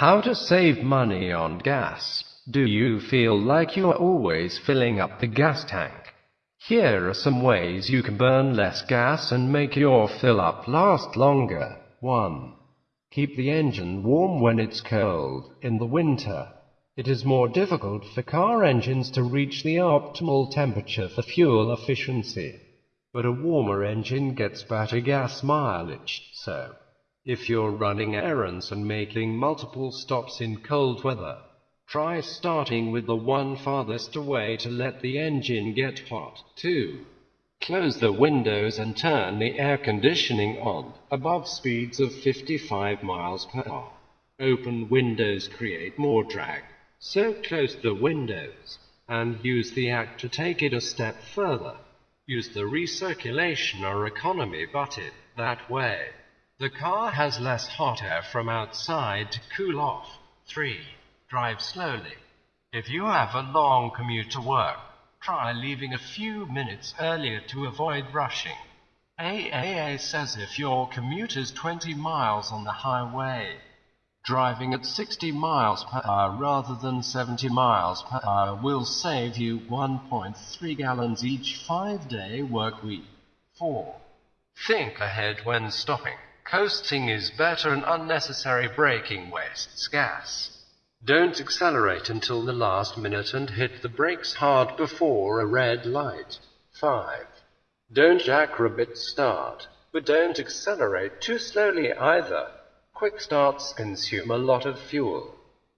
How to save money on gas. Do you feel like you are always filling up the gas tank? Here are some ways you can burn less gas and make your fill up last longer. 1. Keep the engine warm when it's cold. In the winter, it is more difficult for car engines to reach the optimal temperature for fuel efficiency. But a warmer engine gets better gas mileage, so if you're running errands and making multiple stops in cold weather, try starting with the one farthest away to let the engine get hot. 2. Close the windows and turn the air conditioning on above speeds of 55 miles per hour. Open windows create more drag, so close the windows and use the AC to take it a step further. Use the recirculation or economy button that way. The car has less hot air from outside to cool off. 3. Drive slowly. If you have a long commute to work, try leaving a few minutes earlier to avoid rushing. AAA says if your commute is 20 miles on the highway, driving at 60 miles per hour rather than 70 miles per hour will save you 1.3 gallons each 5-day work week. 4. Think ahead when stopping. Coasting is better and unnecessary braking wastes gas. Don't accelerate until the last minute and hit the brakes hard before a red light. 5. Don't jackrabbit start, but don't accelerate too slowly either. Quick starts consume a lot of fuel,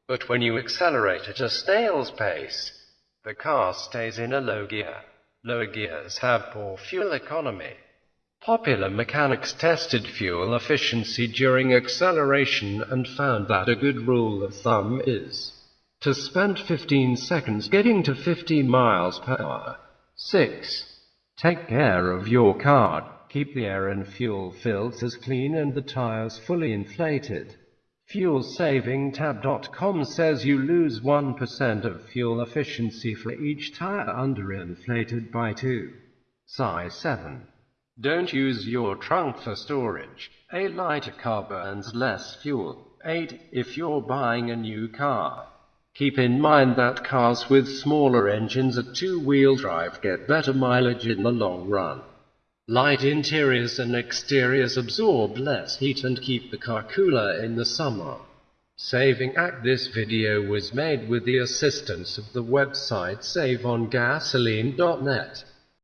but when you accelerate at a snail's pace, the car stays in a low gear. Lower gears have poor fuel economy. Popular mechanics tested fuel efficiency during acceleration and found that a good rule of thumb is to spend 15 seconds getting to 50 miles per hour. 6. Take care of your car. Keep the air and fuel filters as clean and the tires fully inflated. FuelSavingTab.com says you lose 1% of fuel efficiency for each tire underinflated by 2. PSI 7. Don't use your trunk for storage. A lighter car burns less fuel. 8. If you're buying a new car, keep in mind that cars with smaller engines at two-wheel drive get better mileage in the long run. Light interiors and exteriors absorb less heat and keep the car cooler in the summer. Saving Act This video was made with the assistance of the website saveongasoline.net.